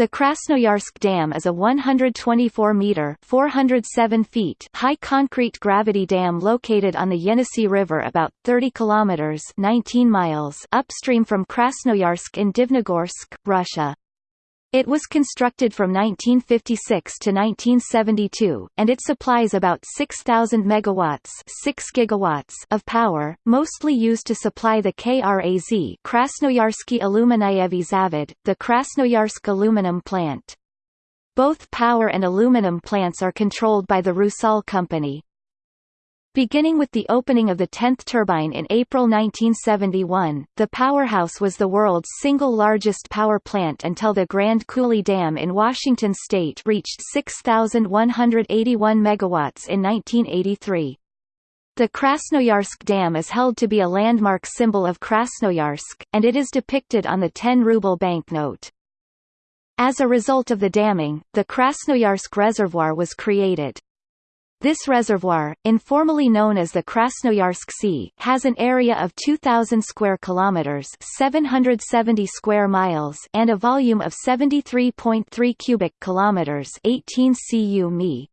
The Krasnoyarsk Dam is a 124-meter (407 feet) high concrete gravity dam located on the Yenisei River about 30 kilometers (19 miles) upstream from Krasnoyarsk in Divnogorsk, Russia. It was constructed from 1956 to 1972, and it supplies about 6,000 megawatts 6 gigawatts of power, mostly used to supply the KRAZ Krasnoyarsky Alyuminievy Zavod, the Krasnoyarsk aluminum plant. Both power and aluminum plants are controlled by the Rusal company. Beginning with the opening of the 10th turbine in April 1971, the powerhouse was the world's single largest power plant until the Grand Coulee Dam in Washington state reached 6,181 megawatts in 1983. The Krasnoyarsk Dam is held to be a landmark symbol of Krasnoyarsk, and it is depicted on the 10-ruble banknote. As a result of the damming, the Krasnoyarsk Reservoir was created. This reservoir, informally known as the Krasnoyarsk Sea, has an area of 2000 square kilometers, 770 square miles, and a volume of 73.3 cubic kilometers, 18 cu mi.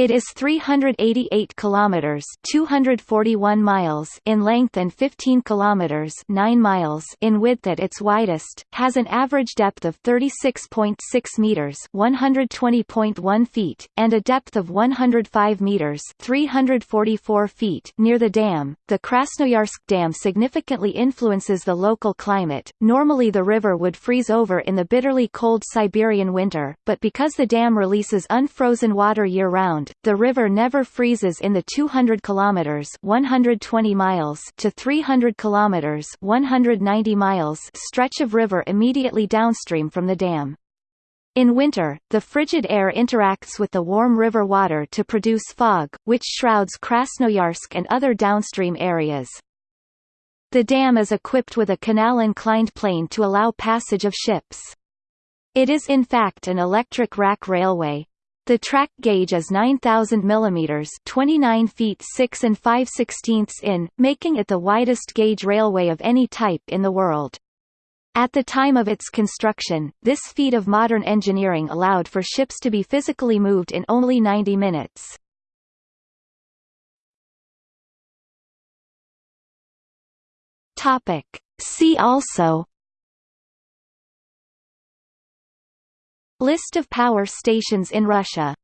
It is 388 kilometers, 241 miles in length and 15 kilometers, 9 miles in width at its widest, has an average depth of 36.6 meters, 120.1 feet, and a depth of 105 meters, 344 feet near the dam. The Krasnoyarsk Dam significantly influences the local climate. Normally the river would freeze over in the bitterly cold Siberian winter, but because the dam releases unfrozen water year-round the river never freezes in the 200 kilometers 120 miles to 300 kilometers 190 miles stretch of river immediately downstream from the dam. In winter, the frigid air interacts with the warm river water to produce fog, which shrouds Krasnoyarsk and other downstream areas. The dam is equipped with a canal-inclined plane to allow passage of ships. It is in fact an electric rack railway, the track gauge is 9,000 mm 29 feet 6 and 5 sixteenths in, making it the widest gauge railway of any type in the world. At the time of its construction, this feat of modern engineering allowed for ships to be physically moved in only 90 minutes. See also List of power stations in Russia